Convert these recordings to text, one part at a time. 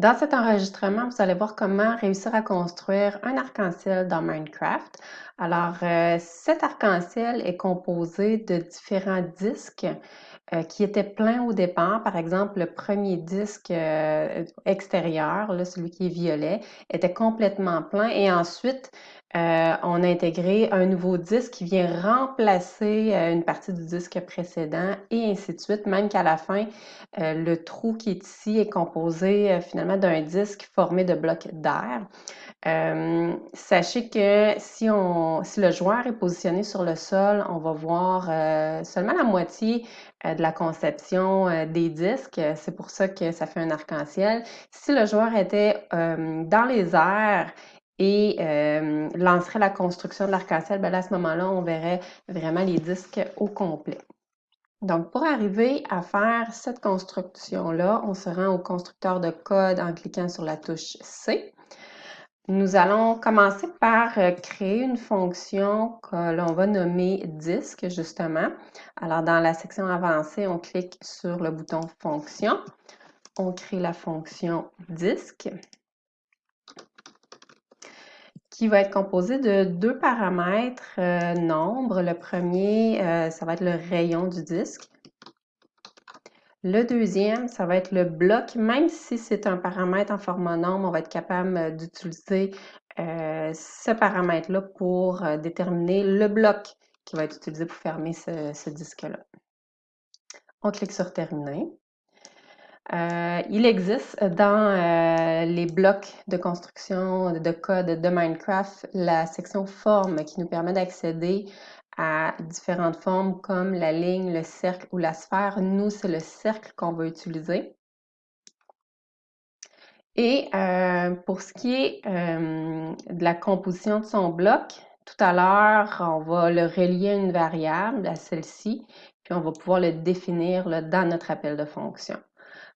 Dans cet enregistrement, vous allez voir comment réussir à construire un arc-en-ciel dans Minecraft. Alors, euh, cet arc-en-ciel est composé de différents disques euh, qui étaient pleins au départ. Par exemple, le premier disque euh, extérieur, celui qui est violet, était complètement plein et ensuite, euh, on a intégré un nouveau disque qui vient remplacer une partie du disque précédent et ainsi de suite, même qu'à la fin, le trou qui est ici est composé finalement d'un disque formé de blocs d'air. Sachez que si, on, si le joueur est positionné sur le sol, on va voir seulement la moitié de la conception des disques. C'est pour ça que ça fait un arc-en-ciel. Si le joueur était dans les airs, et euh, lancerait la construction de l'arc-en-ciel, ben à ce moment-là, on verrait vraiment les disques au complet. Donc, pour arriver à faire cette construction-là, on se rend au constructeur de code en cliquant sur la touche C. Nous allons commencer par euh, créer une fonction que l'on va nommer disque, justement. Alors, dans la section avancée, on clique sur le bouton fonction. On crée la fonction disque qui va être composé de deux paramètres euh, nombres. Le premier, euh, ça va être le rayon du disque. Le deuxième, ça va être le bloc. Même si c'est un paramètre en format nombre, on va être capable euh, d'utiliser ce paramètre-là pour déterminer le bloc qui va être utilisé pour fermer ce disque-là. On clique sur Terminer. Euh, il existe dans euh, les blocs de construction de code de Minecraft la section forme qui nous permet d'accéder à différentes formes comme la ligne, le cercle ou la sphère. Nous, c'est le cercle qu'on va utiliser. Et euh, pour ce qui est de la composition de son bloc, tout à l'heure, on va le relier à une variable, à celle-ci, puis on va pouvoir le définir dans notre appel de fonction.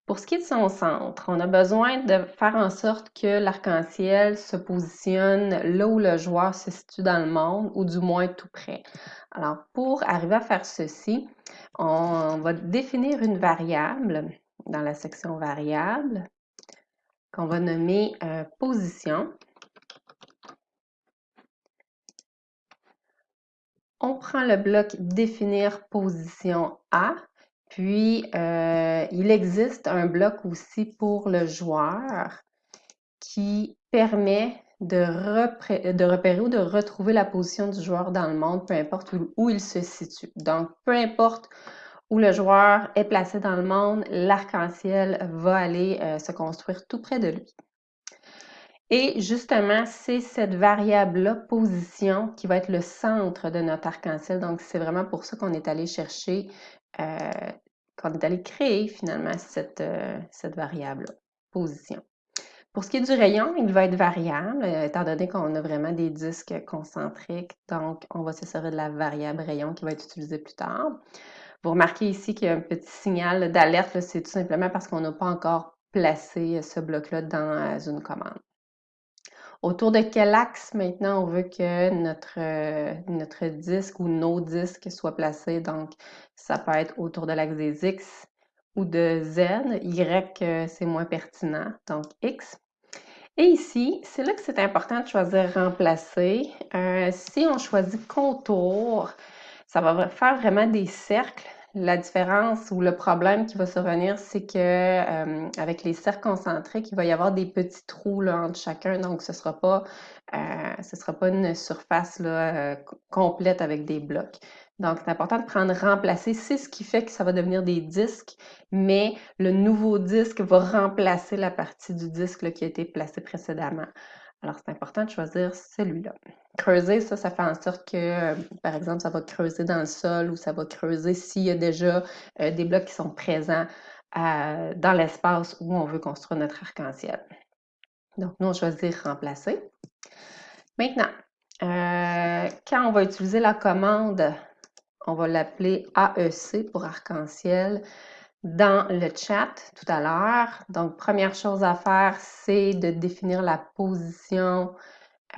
Pour ce qui est de son centre, on a besoin de faire en sorte que l'arc-en-ciel se positionne là où le joueur se situe dans le monde, ou du moins tout près. Alors, pour arriver à faire ceci, on va définir une variable dans la section variable qu'on va nommer euh, position. On prend le bloc définir position A puis, euh, il existe un bloc aussi pour le joueur qui permet de, repérer ou de retrouver la position du joueur dans le monde, peu importe où, il se situe. Donc, peu importe où le joueur est placé dans le monde, l'arc-en-ciel va aller euh, se construire tout près de lui. Et justement, c'est cette variable-là, position, qui va être le centre de notre arc-en-ciel. Donc, c'est vraiment pour ça qu'on est allé chercher euh, qu'on est allé créer finalement cette, euh, variable position. Pour ce qui est du rayon, il va être variable, euh, étant donné qu'on a vraiment des disques concentriques, donc on va se servir de la variable rayon qui va être utilisée plus tard. Vous remarquez ici qu'il y a un petit signal d'alerte, c'est tout simplement parce qu'on n'a pas encore placé ce bloc-là dans une commande. Autour de quel axe maintenant on veut que notre, euh, notre disque ou nos disques soient placés? Donc, ça peut être autour de l'axe des X ou de Z. Y, euh, c'est moins pertinent, donc X. Et ici, c'est là que c'est important de choisir remplacer. Euh, si on choisit contour, ça va faire vraiment des cercles la différence ou le problème qui va survenir, c'est que euh, avec les cercles concentriques, il va y avoir des petits trous là, entre chacun, donc ce ne sera, pas, euh, sera pas une surface euh, complète avec des blocs. Donc, c'est important de prendre remplacer. C'est ce qui fait que ça va devenir des disques, mais le nouveau disque va remplacer la partie du disque qui a été placée précédemment. Alors, c'est important de choisir celui-là. Creuser, ça, ça fait en sorte que, euh, par exemple, ça va creuser dans le sol ou ça va creuser s'il y a déjà euh, des blocs qui sont présents euh, dans l'espace où on veut construire notre arc-en-ciel. Donc, nous, on choisit remplacer. Maintenant, quand on va utiliser la commande, on va l'appeler AEC pour arc-en-ciel dans le chat tout à l'heure. Donc, première chose à faire, c'est de définir la position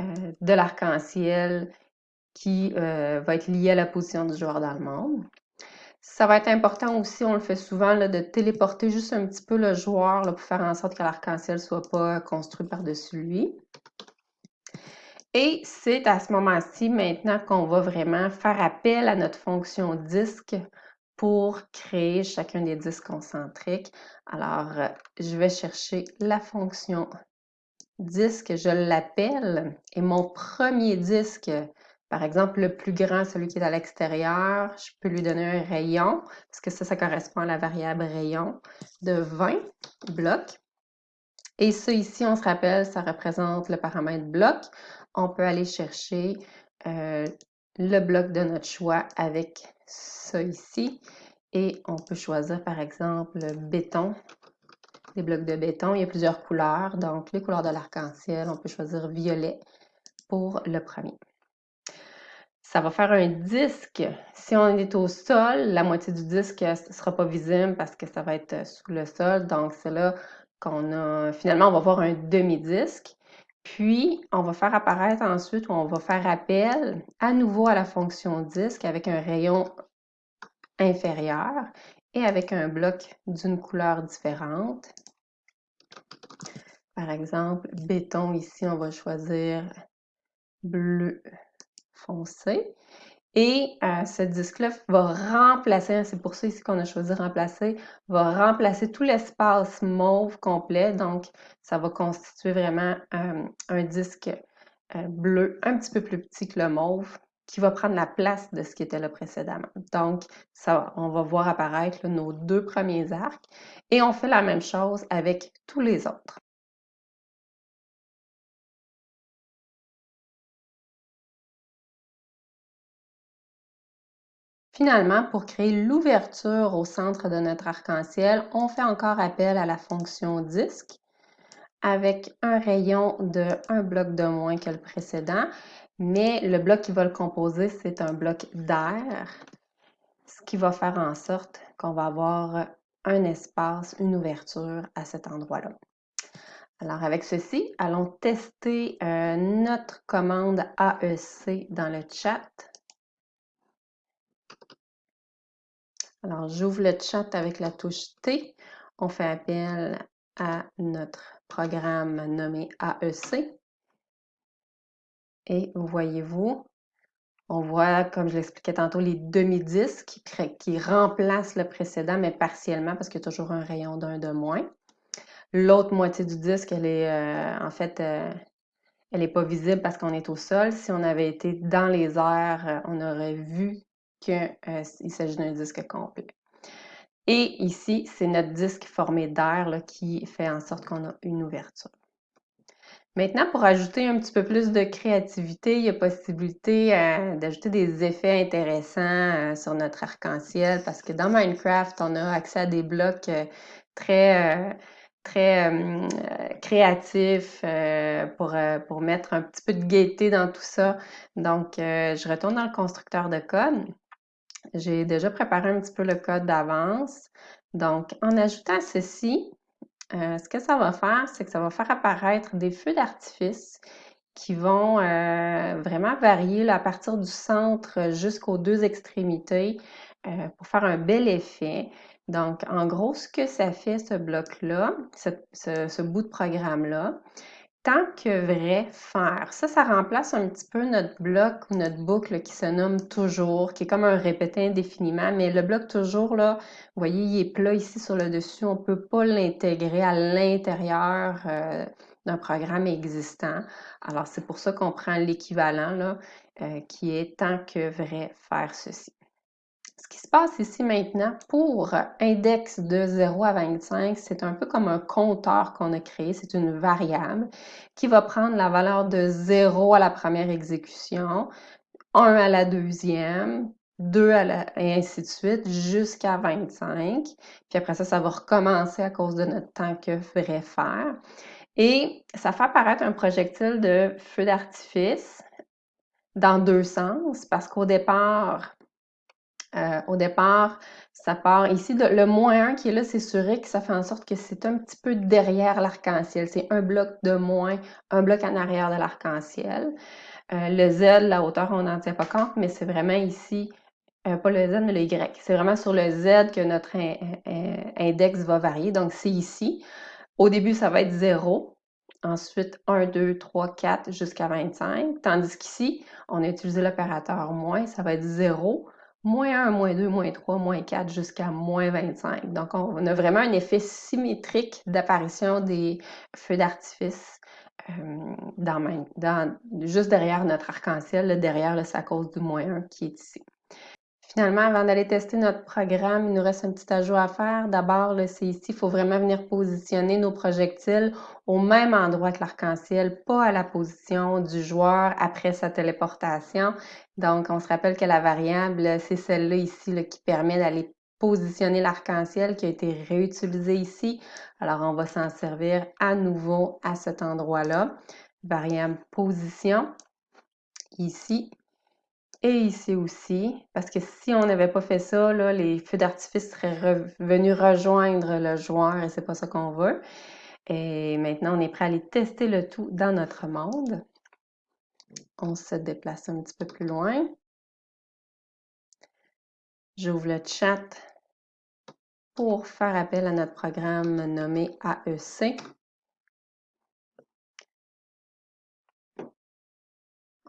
euh, de l'arc-en-ciel qui euh, va être liée à la position du joueur dans le monde. Ça va être important aussi, on le fait souvent, de téléporter juste un petit peu le joueur pour faire en sorte que l'arc-en-ciel ne soit pas construit par-dessus lui. Et c'est à ce moment-ci maintenant qu'on va vraiment faire appel à notre fonction disque pour créer chacun des disques concentriques. Alors, euh, je vais chercher la fonction disque, je l'appelle, et mon premier disque, par exemple, le plus grand, celui qui est à l'extérieur, je peux lui donner un rayon, parce que ça, ça correspond à la variable rayon de 20 blocs. Et ça ici, on se rappelle, ça représente le paramètre bloc. On peut aller chercher euh, le bloc de notre choix avec ça ici. Et on peut choisir, par exemple, béton, des blocs de béton. Il y a plusieurs couleurs, donc les couleurs de l'arc-en-ciel. On peut choisir violet pour le premier. Ça va faire un disque. Si on est au sol, la moitié du disque ne sera pas visible parce que ça va être sous le sol. Donc, c'est là qu'on a... Finalement, on va voir un demi-disque. Puis, on va faire apparaître ensuite, ou on va faire appel à nouveau à la fonction disque avec un rayon inférieur et avec un bloc d'une couleur différente. Par exemple, béton, ici, on va choisir bleu foncé. Et euh, ce disque-là va remplacer, c'est pour ça ici qu'on a choisi remplacer, va remplacer tout l'espace mauve complet. Donc, ça va constituer vraiment euh, un disque euh, bleu un petit peu plus petit que le mauve qui va prendre la place de ce qui était là précédemment. Donc, ça, on va voir apparaître nos deux premiers arcs et on fait la même chose avec tous les autres. Finalement, pour créer l'ouverture au centre de notre arc-en-ciel, on fait encore appel à la fonction disque avec un rayon de un bloc de moins que le précédent, mais le bloc qui va le composer, c'est un bloc d'air, ce qui va faire en sorte qu'on va avoir un espace, une ouverture à cet endroit-là. Alors avec ceci, allons tester euh, notre commande AEC dans le chat. Alors, j'ouvre le chat avec la touche T. On fait appel à notre programme nommé AEC. Et voyez-vous, on voit, comme je l'expliquais tantôt, les demi-disques qui, remplacent le précédent, mais partiellement parce qu'il y a toujours un rayon d'un de moins. L'autre moitié du disque, elle est euh, en fait, euh, elle n'est pas visible parce qu'on est au sol. Si on avait été dans les airs, euh, on aurait vu qu'il euh, s'agit d'un disque complet. Et ici, c'est notre disque formé d'air qui fait en sorte qu'on a une ouverture. Maintenant, pour ajouter un petit peu plus de créativité, il y a possibilité euh, d'ajouter des effets intéressants euh, sur notre arc-en-ciel parce que dans Minecraft, on a accès à des blocs très, très créatifs pour, pour mettre un petit peu de gaieté dans tout ça. Donc, je retourne dans le constructeur de code. J'ai déjà préparé un petit peu le code d'avance. Donc, en ajoutant ceci, euh, ce que ça va faire, c'est que ça va faire apparaître des feux d'artifice qui vont euh, vraiment varier à partir du centre jusqu'aux deux extrémités euh, pour faire un bel effet. Donc, en gros, ce que ça fait, ce bloc-là, ce, bout de programme-là, tant que vrai faire. Ça, ça remplace un petit peu notre bloc ou notre boucle qui se nomme toujours, qui est comme un répété indéfiniment, mais le bloc toujours, là, vous voyez, il est plat ici sur le dessus, on ne peut pas l'intégrer à l'intérieur euh, d'un programme existant. Alors, c'est pour ça qu'on prend l'équivalent, là, euh, qui est tant que vrai faire ceci. Se passe ici maintenant pour index de 0 à 25, c'est un peu comme un compteur qu'on a créé. C'est une variable qui va prendre la valeur de 0 à la première exécution, 1 à la deuxième, 2 à la, et ainsi de suite jusqu'à 25. Puis après ça, ça va recommencer à cause de notre temps que ferait faire. Et ça fait apparaître un projectile de feu d'artifice dans deux sens parce qu'au départ, euh, au départ, ça part ici, le moins 1 qui est là, c'est sur X, ça fait en sorte que c'est un petit peu derrière l'arc-en-ciel. C'est un bloc de moins, un bloc en arrière de l'arc-en-ciel. Euh, le Z, la hauteur, on n'en tient pas compte, mais c'est vraiment ici euh, pas le Z, mais le Y. C'est vraiment sur le Z que notre index va varier. Donc, c'est ici. Au début, ça va être 0. Ensuite, 1, 2, 3, 4 jusqu'à 25. Tandis qu'ici, on a utilisé l'opérateur moins, ça va être 0, moins 1, moins 2, moins 3, moins 4 jusqu'à moins 25. Donc, on a vraiment un effet symétrique d'apparition des feux d'artifice dans, juste derrière notre arc-en-ciel, derrière le cause du moins 1 qui est ici. Finalement, avant d'aller tester notre programme, il nous reste un petit ajout à faire. D'abord, c'est ici, il faut vraiment venir positionner nos projectiles au même endroit que l'arc-en-ciel, pas à la position du joueur après sa téléportation. Donc, on se rappelle que la variable, c'est celle-là ici qui permet d'aller positionner l'arc-en-ciel qui a été réutilisé ici. Alors, on va s'en servir à nouveau à cet endroit-là. Variable position, ici et ici aussi, parce que si on n'avait pas fait ça, là, les feux d'artifice seraient venus rejoindre le joueur et c'est pas ça qu'on veut. Et maintenant, on est prêt à aller tester le tout dans notre monde. On se déplace un petit peu plus loin. J'ouvre le chat pour faire appel à notre programme nommé AEC.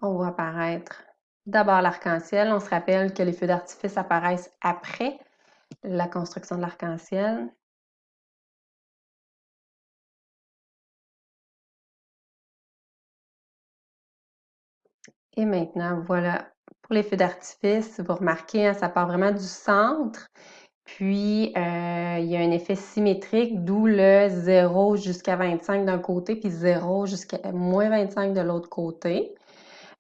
On voit apparaître d'abord l'arc-en-ciel. On se rappelle que les feux d'artifice apparaissent après la construction de l'arc-en-ciel. Et maintenant, voilà pour les feux d'artifice, vous remarquez, hein, ça part vraiment du centre. Puis, euh, il y a un effet symétrique, d'où le 0 jusqu'à 25 d'un côté, puis 0 jusqu'à moins 25 de l'autre côté.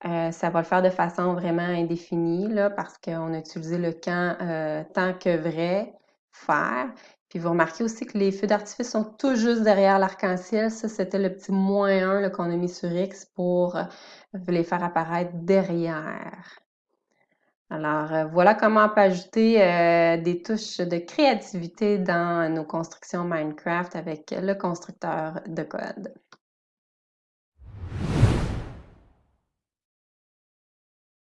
Euh, ça va le faire de façon vraiment indéfinie, là, parce qu'on a utilisé le camp euh, tant que vrai, faire. Puis vous remarquez aussi que les feux d'artifice sont tout juste derrière l'arc-en-ciel. Ça, c'était le petit moins 1 qu'on a mis sur X pour les faire apparaître derrière. Alors, euh, voilà comment on peut ajouter euh, des touches de créativité dans nos constructions Minecraft avec le constructeur de code.